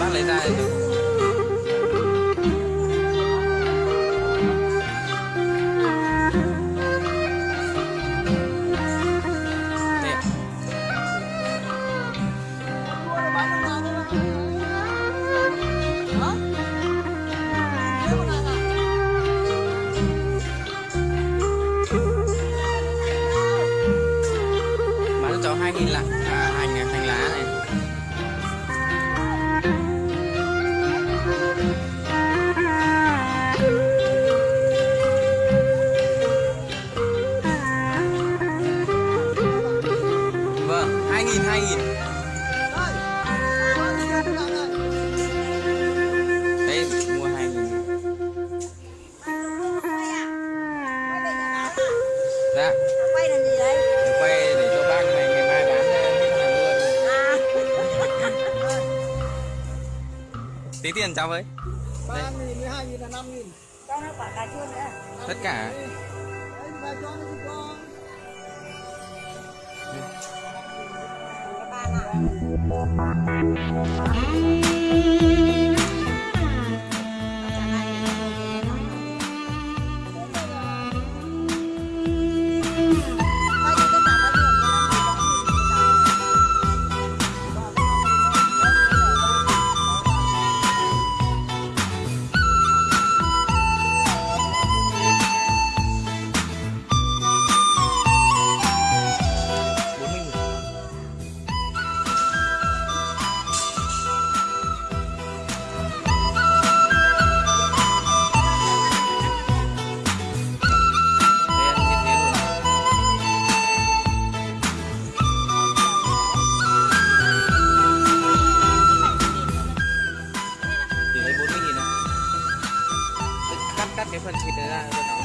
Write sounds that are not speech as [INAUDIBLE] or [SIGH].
bác lấy ra cho hai nghìn lại [LAUGHS] tí tiền cháu với. Ba nghìn mười hai nghìn là năm nghìn. Cho nó quả cà chua nữa. Tất cả. Đấy cho nó cho cái 没问题 phần.